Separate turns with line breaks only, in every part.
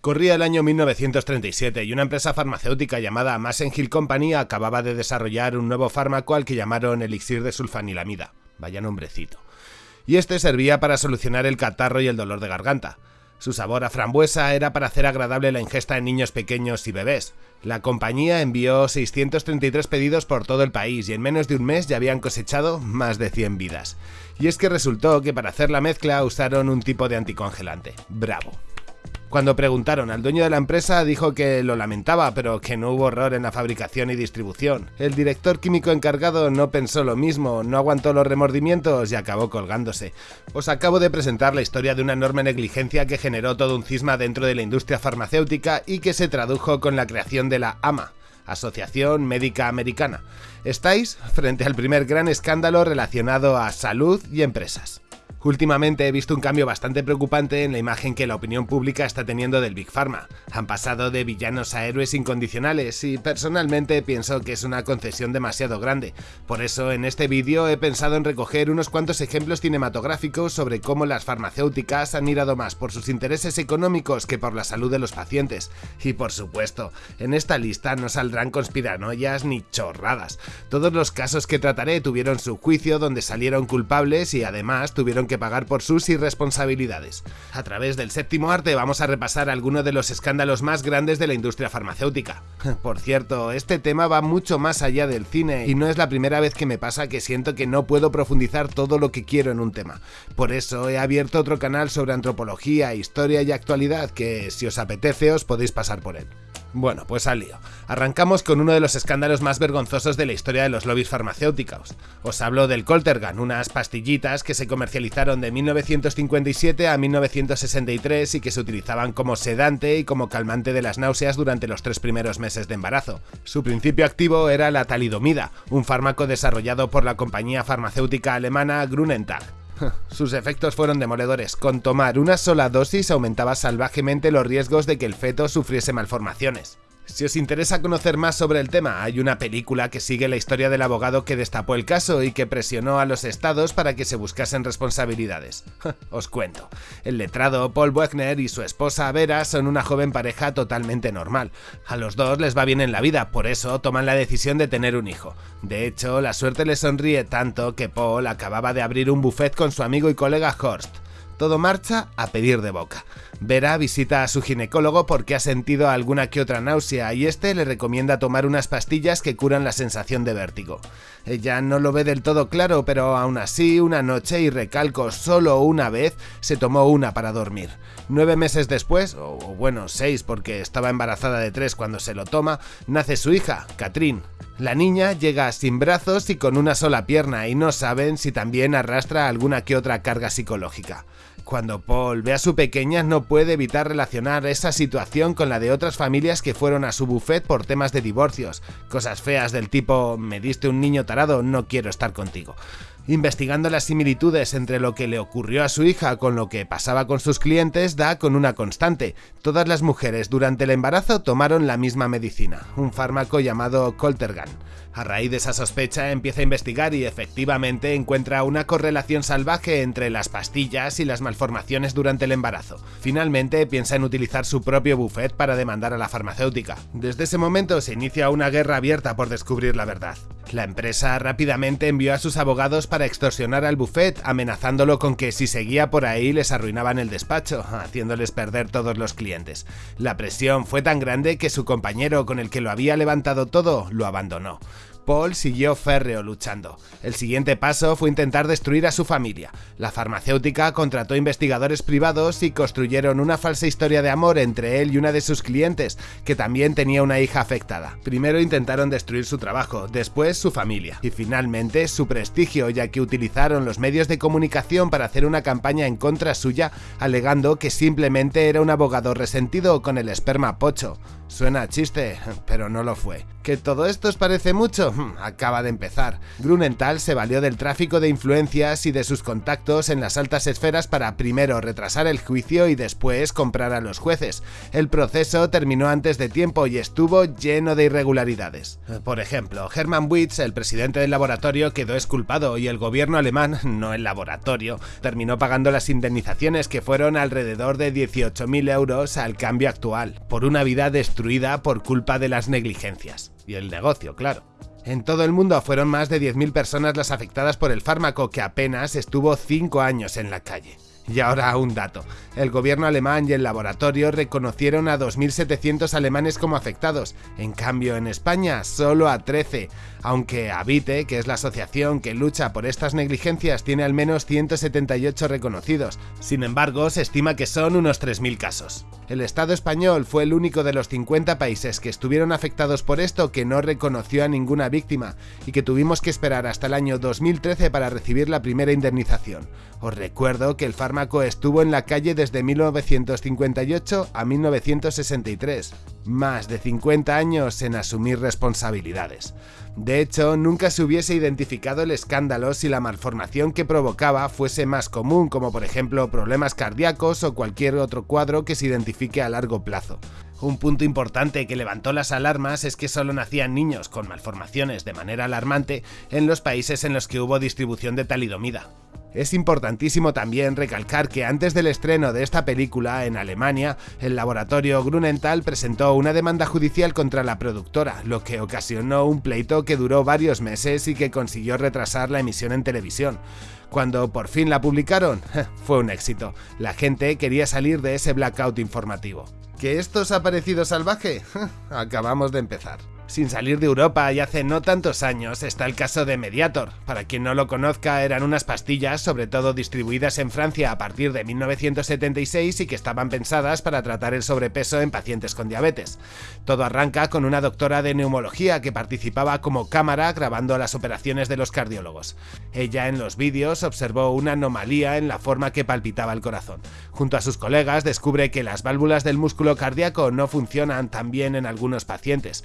Corría el año 1937 y una empresa farmacéutica llamada Massenhill Company acababa de desarrollar un nuevo fármaco al que llamaron elixir de sulfanilamida. Vaya nombrecito. Y este servía para solucionar el catarro y el dolor de garganta. Su sabor a frambuesa era para hacer agradable la ingesta en niños pequeños y bebés. La compañía envió 633 pedidos por todo el país y en menos de un mes ya habían cosechado más de 100 vidas. Y es que resultó que para hacer la mezcla usaron un tipo de anticongelante. Bravo. Cuando preguntaron al dueño de la empresa dijo que lo lamentaba, pero que no hubo error en la fabricación y distribución. El director químico encargado no pensó lo mismo, no aguantó los remordimientos y acabó colgándose. Os acabo de presentar la historia de una enorme negligencia que generó todo un cisma dentro de la industria farmacéutica y que se tradujo con la creación de la AMA, Asociación Médica Americana. Estáis frente al primer gran escándalo relacionado a salud y empresas. Últimamente he visto un cambio bastante preocupante en la imagen que la opinión pública está teniendo del Big Pharma. Han pasado de villanos a héroes incondicionales y personalmente pienso que es una concesión demasiado grande. Por eso en este vídeo he pensado en recoger unos cuantos ejemplos cinematográficos sobre cómo las farmacéuticas han mirado más por sus intereses económicos que por la salud de los pacientes. Y por supuesto, en esta lista no saldrán conspiranoias ni chorradas. Todos los casos que trataré tuvieron su juicio donde salieron culpables y además tuvieron que pagar por sus irresponsabilidades. A través del séptimo arte vamos a repasar algunos de los escándalos más grandes de la industria farmacéutica. Por cierto, este tema va mucho más allá del cine y no es la primera vez que me pasa que siento que no puedo profundizar todo lo que quiero en un tema. Por eso he abierto otro canal sobre antropología, historia y actualidad que si os apetece os podéis pasar por él. Bueno, pues al lío. Arrancamos con uno de los escándalos más vergonzosos de la historia de los lobbies farmacéuticos. Os hablo del Coltergan, unas pastillitas que se comercializaron de 1957 a 1963 y que se utilizaban como sedante y como calmante de las náuseas durante los tres primeros meses de embarazo. Su principio activo era la talidomida, un fármaco desarrollado por la compañía farmacéutica alemana Grunenthal. Sus efectos fueron demoledores. Con tomar una sola dosis aumentaba salvajemente los riesgos de que el feto sufriese malformaciones. Si os interesa conocer más sobre el tema, hay una película que sigue la historia del abogado que destapó el caso y que presionó a los estados para que se buscasen responsabilidades. os cuento. El letrado Paul Wagner y su esposa Vera son una joven pareja totalmente normal. A los dos les va bien en la vida, por eso toman la decisión de tener un hijo. De hecho, la suerte les sonríe tanto que Paul acababa de abrir un buffet con su amigo y colega Horst. Todo marcha a pedir de boca. Vera visita a su ginecólogo porque ha sentido alguna que otra náusea y este le recomienda tomar unas pastillas que curan la sensación de vértigo. Ella no lo ve del todo claro, pero aún así, una noche, y recalco solo una vez, se tomó una para dormir. Nueve meses después, o bueno, seis porque estaba embarazada de tres cuando se lo toma, nace su hija, Catherine. La niña llega sin brazos y con una sola pierna y no saben si también arrastra alguna que otra carga psicológica. Cuando Paul ve a su pequeña no puede evitar relacionar esa situación con la de otras familias que fueron a su buffet por temas de divorcios, cosas feas del tipo me diste un niño tarado, no quiero estar contigo. Investigando las similitudes entre lo que le ocurrió a su hija con lo que pasaba con sus clientes, da con una constante. Todas las mujeres durante el embarazo tomaron la misma medicina, un fármaco llamado Coltergan. A raíz de esa sospecha empieza a investigar y efectivamente encuentra una correlación salvaje entre las pastillas y las malformaciones durante el embarazo. Finalmente piensa en utilizar su propio buffet para demandar a la farmacéutica. Desde ese momento se inicia una guerra abierta por descubrir la verdad. La empresa rápidamente envió a sus abogados para extorsionar al buffet, amenazándolo con que si seguía por ahí les arruinaban el despacho, haciéndoles perder todos los clientes. La presión fue tan grande que su compañero con el que lo había levantado todo lo abandonó. Paul siguió férreo luchando. El siguiente paso fue intentar destruir a su familia. La farmacéutica contrató investigadores privados y construyeron una falsa historia de amor entre él y una de sus clientes, que también tenía una hija afectada. Primero intentaron destruir su trabajo, después su familia y finalmente su prestigio, ya que utilizaron los medios de comunicación para hacer una campaña en contra suya, alegando que simplemente era un abogado resentido con el esperma pocho. Suena chiste, pero no lo fue. ¿Que todo esto os parece mucho? Hmm, acaba de empezar. Grunenthal se valió del tráfico de influencias y de sus contactos en las altas esferas para primero retrasar el juicio y después comprar a los jueces. El proceso terminó antes de tiempo y estuvo lleno de irregularidades. Por ejemplo, Hermann Witz, el presidente del laboratorio, quedó esculpado y el gobierno alemán, no el laboratorio, terminó pagando las indemnizaciones que fueron alrededor de 18.000 euros al cambio actual, por una vida destruida por culpa de las negligencias. Y el negocio, claro. En todo el mundo fueron más de 10.000 personas las afectadas por el fármaco que apenas estuvo 5 años en la calle. Y ahora un dato. El gobierno alemán y el laboratorio reconocieron a 2.700 alemanes como afectados. En cambio, en España, solo a 13 aunque Habite, que es la asociación que lucha por estas negligencias, tiene al menos 178 reconocidos. Sin embargo, se estima que son unos 3.000 casos. El Estado español fue el único de los 50 países que estuvieron afectados por esto que no reconoció a ninguna víctima y que tuvimos que esperar hasta el año 2013 para recibir la primera indemnización. Os recuerdo que el fármaco estuvo en la calle desde 1958 a 1963, más de 50 años en asumir responsabilidades. De hecho, nunca se hubiese identificado el escándalo si la malformación que provocaba fuese más común, como por ejemplo problemas cardíacos o cualquier otro cuadro que se identifique a largo plazo. Un punto importante que levantó las alarmas es que solo nacían niños con malformaciones de manera alarmante en los países en los que hubo distribución de talidomida. Es importantísimo también recalcar que antes del estreno de esta película en Alemania, el laboratorio Grunenthal presentó una demanda judicial contra la productora, lo que ocasionó un pleito que duró varios meses y que consiguió retrasar la emisión en televisión. Cuando por fin la publicaron, fue un éxito. La gente quería salir de ese blackout informativo. ¿Que esto os ha parecido salvaje? Acabamos de empezar. Sin salir de Europa y hace no tantos años está el caso de Mediator. Para quien no lo conozca, eran unas pastillas, sobre todo distribuidas en Francia a partir de 1976 y que estaban pensadas para tratar el sobrepeso en pacientes con diabetes. Todo arranca con una doctora de neumología que participaba como cámara grabando las operaciones de los cardiólogos. Ella en los vídeos observó una anomalía en la forma que palpitaba el corazón. Junto a sus colegas descubre que las válvulas del músculo cardíaco no funcionan tan bien en algunos pacientes.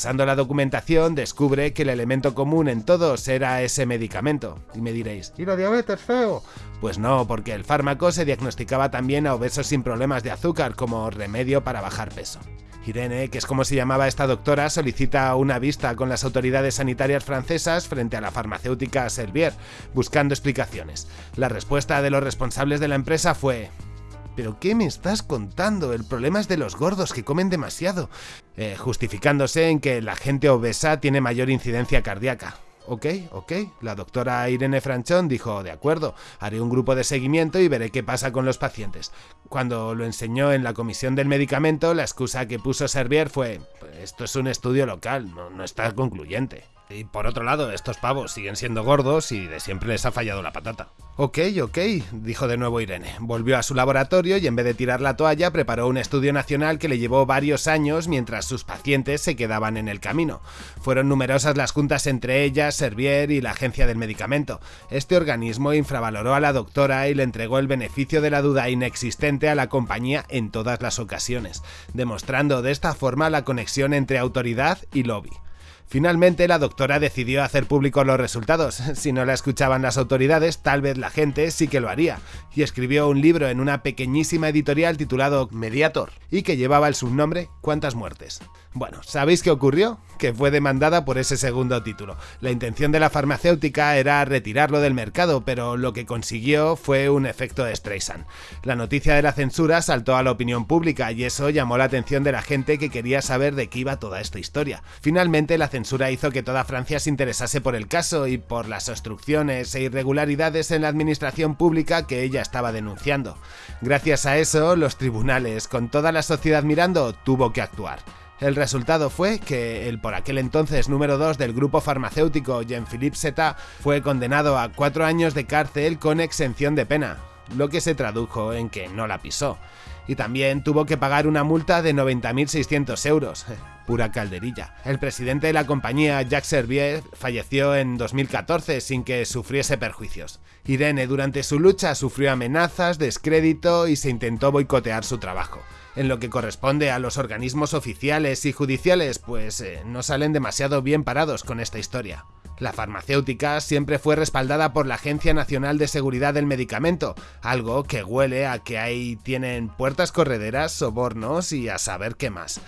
Pasando la documentación, descubre que el elemento común en todos era ese medicamento. Y me diréis, ¿y la diabetes feo? Pues no, porque el fármaco se diagnosticaba también a obesos sin problemas de azúcar como remedio para bajar peso. Irene, que es como se llamaba esta doctora, solicita una vista con las autoridades sanitarias francesas frente a la farmacéutica Servier, buscando explicaciones. La respuesta de los responsables de la empresa fue ¿Pero qué me estás contando? El problema es de los gordos que comen demasiado. Eh, justificándose en que la gente obesa tiene mayor incidencia cardíaca. Ok, ok. La doctora Irene Franchón dijo, de acuerdo, haré un grupo de seguimiento y veré qué pasa con los pacientes. Cuando lo enseñó en la comisión del medicamento, la excusa que puso Servier fue, esto es un estudio local, no, no está concluyente. Y por otro lado, estos pavos siguen siendo gordos y de siempre les ha fallado la patata. Ok, ok, dijo de nuevo Irene. Volvió a su laboratorio y en vez de tirar la toalla preparó un estudio nacional que le llevó varios años mientras sus pacientes se quedaban en el camino. Fueron numerosas las juntas entre ellas, Servier y la Agencia del Medicamento. Este organismo infravaloró a la doctora y le entregó el beneficio de la duda inexistente a la compañía en todas las ocasiones, demostrando de esta forma la conexión entre autoridad y lobby. Finalmente, la doctora decidió hacer públicos los resultados. Si no la escuchaban las autoridades, tal vez la gente sí que lo haría, y escribió un libro en una pequeñísima editorial titulado Mediator, y que llevaba el subnombre ¿Cuántas muertes? Bueno, ¿sabéis qué ocurrió? Que fue demandada por ese segundo título. La intención de la farmacéutica era retirarlo del mercado, pero lo que consiguió fue un efecto de Streisand. La noticia de la censura saltó a la opinión pública y eso llamó la atención de la gente que quería saber de qué iba toda esta historia. Finalmente, la censura hizo que toda Francia se interesase por el caso y por las obstrucciones e irregularidades en la administración pública que ella estaba denunciando. Gracias a eso, los tribunales, con toda la sociedad mirando, tuvo que actuar. El resultado fue que el por aquel entonces número 2 del grupo farmacéutico Jean-Philippe Seta fue condenado a cuatro años de cárcel con exención de pena, lo que se tradujo en que no la pisó. Y también tuvo que pagar una multa de 90.600 euros. Pura calderilla. El presidente de la compañía, Jacques Servier, falleció en 2014 sin que sufriese perjuicios. Irene durante su lucha sufrió amenazas, descrédito y se intentó boicotear su trabajo. En lo que corresponde a los organismos oficiales y judiciales, pues eh, no salen demasiado bien parados con esta historia. La farmacéutica siempre fue respaldada por la Agencia Nacional de Seguridad del Medicamento, algo que huele a que ahí tienen puertas correderas, sobornos y a saber qué más.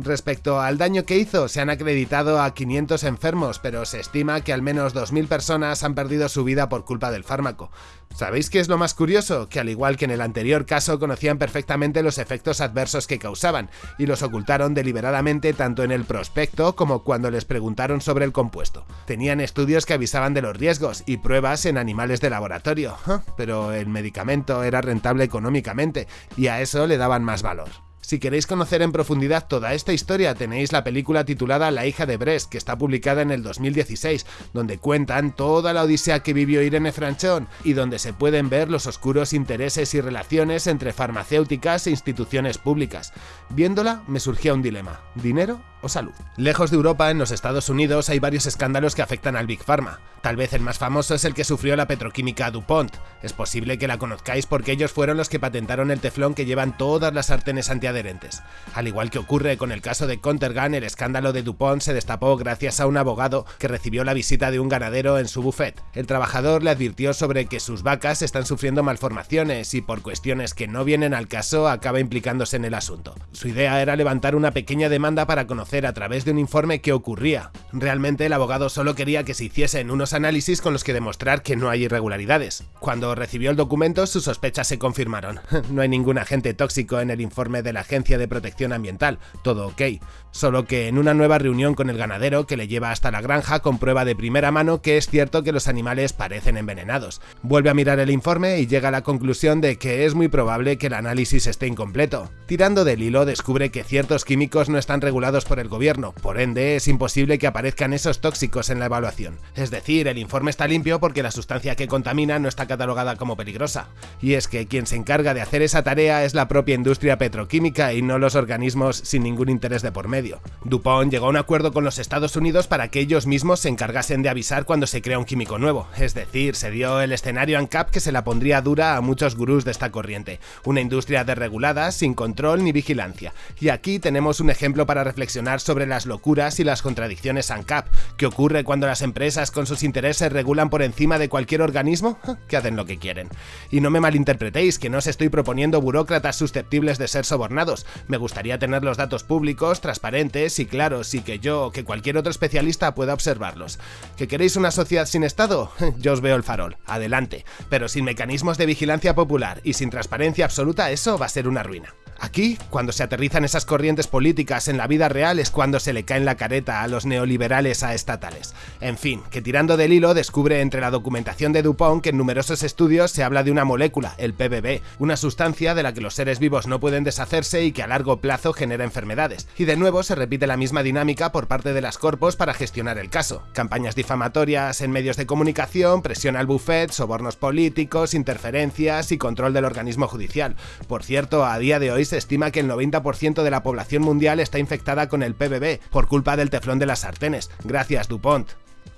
Respecto al daño que hizo, se han acreditado a 500 enfermos, pero se estima que al menos 2.000 personas han perdido su vida por culpa del fármaco. ¿Sabéis qué es lo más curioso? Que al igual que en el anterior caso conocían perfectamente los efectos adversos que causaban, y los ocultaron deliberadamente tanto en el prospecto como cuando les preguntaron sobre el compuesto. Tenían estudios que avisaban de los riesgos y pruebas en animales de laboratorio, pero el medicamento era rentable económicamente, y a eso le daban más valor. Si queréis conocer en profundidad toda esta historia, tenéis la película titulada La hija de Brest, que está publicada en el 2016, donde cuentan toda la odisea que vivió Irene Franchón y donde se pueden ver los oscuros intereses y relaciones entre farmacéuticas e instituciones públicas. Viéndola, me surgía un dilema: ¿dinero salud. Lejos de Europa, en los Estados Unidos, hay varios escándalos que afectan al Big Pharma. Tal vez el más famoso es el que sufrió la petroquímica DuPont. Es posible que la conozcáis porque ellos fueron los que patentaron el teflón que llevan todas las sartenes antiadherentes. Al igual que ocurre con el caso de Contergan, el escándalo de DuPont se destapó gracias a un abogado que recibió la visita de un ganadero en su buffet. El trabajador le advirtió sobre que sus vacas están sufriendo malformaciones y por cuestiones que no vienen al caso acaba implicándose en el asunto. Su idea era levantar una pequeña demanda para conocer a través de un informe qué ocurría. Realmente el abogado solo quería que se hiciesen unos análisis con los que demostrar que no hay irregularidades. Cuando recibió el documento sus sospechas se confirmaron. No hay ningún agente tóxico en el informe de la Agencia de Protección Ambiental, todo ok. Solo que en una nueva reunión con el ganadero que le lleva hasta la granja comprueba de primera mano que es cierto que los animales parecen envenenados. Vuelve a mirar el informe y llega a la conclusión de que es muy probable que el análisis esté incompleto. Tirando del hilo descubre que ciertos químicos no están regulados por el gobierno, por ende es imposible que aparezcan esos tóxicos en la evaluación. Es decir, el informe está limpio porque la sustancia que contamina no está catalogada como peligrosa. Y es que quien se encarga de hacer esa tarea es la propia industria petroquímica y no los organismos sin ningún interés de por medio. DuPont llegó a un acuerdo con los Estados Unidos para que ellos mismos se encargasen de avisar cuando se crea un químico nuevo, es decir, se dio el escenario ANCAP que se la pondría dura a muchos gurús de esta corriente, una industria desregulada, sin control ni vigilancia. Y aquí tenemos un ejemplo para reflexionar sobre las locuras y las contradicciones ANCAP. ¿Qué ocurre cuando las empresas con sus intereses regulan por encima de cualquier organismo? Que hacen lo que quieren. Y no me malinterpretéis, que no os estoy proponiendo burócratas susceptibles de ser sobornados. Me gustaría tener los datos públicos, transparentes y claros, y que yo o que cualquier otro especialista pueda observarlos. ¿Que queréis una sociedad sin Estado? Yo os veo el farol, adelante. Pero sin mecanismos de vigilancia popular y sin transparencia absoluta, eso va a ser una ruina. Aquí, cuando se aterrizan esas corrientes políticas en la vida real es cuando se le cae en la careta a los neoliberales a estatales. En fin, que tirando del hilo descubre entre la documentación de Dupont que en numerosos estudios se habla de una molécula, el PBB, una sustancia de la que los seres vivos no pueden deshacerse y que a largo plazo genera enfermedades. Y de nuevo se repite la misma dinámica por parte de las corpos para gestionar el caso. Campañas difamatorias en medios de comunicación, presión al buffet, sobornos políticos, interferencias y control del organismo judicial. Por cierto, a día de hoy se estima que el 90% de la población mundial está infectada con el PBB por culpa del teflón de las sartenes. Gracias, DuPont.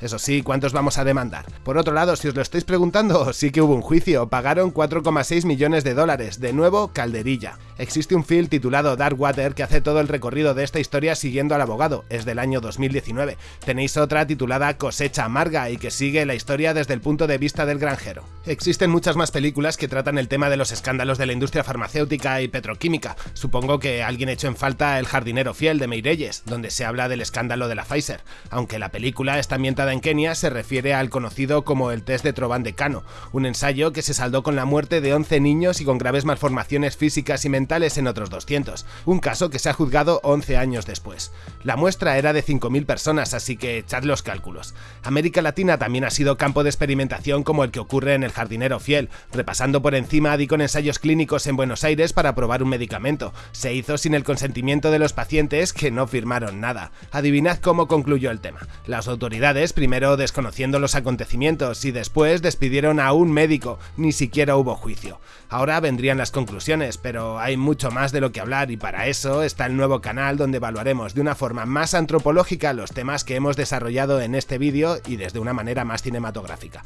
Eso sí, ¿cuántos vamos a demandar? Por otro lado, si os lo estáis preguntando, sí que hubo un juicio, pagaron 4,6 millones de dólares, de nuevo calderilla. Existe un film titulado Dark Water que hace todo el recorrido de esta historia siguiendo al abogado, es del año 2019. Tenéis otra titulada Cosecha Amarga y que sigue la historia desde el punto de vista del granjero. Existen muchas más películas que tratan el tema de los escándalos de la industria farmacéutica y petroquímica. Supongo que alguien echó en falta El jardinero fiel de Meirelles, donde se habla del escándalo de la Pfizer, aunque la película está ambientada en Kenia se refiere al conocido como el test de Trovan de Cano, un ensayo que se saldó con la muerte de 11 niños y con graves malformaciones físicas y en otros 200, un caso que se ha juzgado 11 años después. La muestra era de 5.000 personas, así que echad los cálculos. América Latina también ha sido campo de experimentación como el que ocurre en El jardinero fiel, repasando por encima di con ensayos clínicos en Buenos Aires para probar un medicamento. Se hizo sin el consentimiento de los pacientes que no firmaron nada. Adivinad cómo concluyó el tema. Las autoridades primero desconociendo los acontecimientos y después despidieron a un médico, ni siquiera hubo juicio. Ahora vendrían las conclusiones, pero hay mucho más de lo que hablar y para eso está el nuevo canal donde evaluaremos de una forma más antropológica los temas que hemos desarrollado en este vídeo y desde una manera más cinematográfica.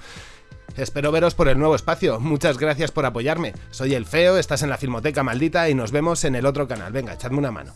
Espero veros por el nuevo espacio. Muchas gracias por apoyarme. Soy el Feo, estás en la Filmoteca Maldita y nos vemos en el otro canal. Venga, echadme una mano.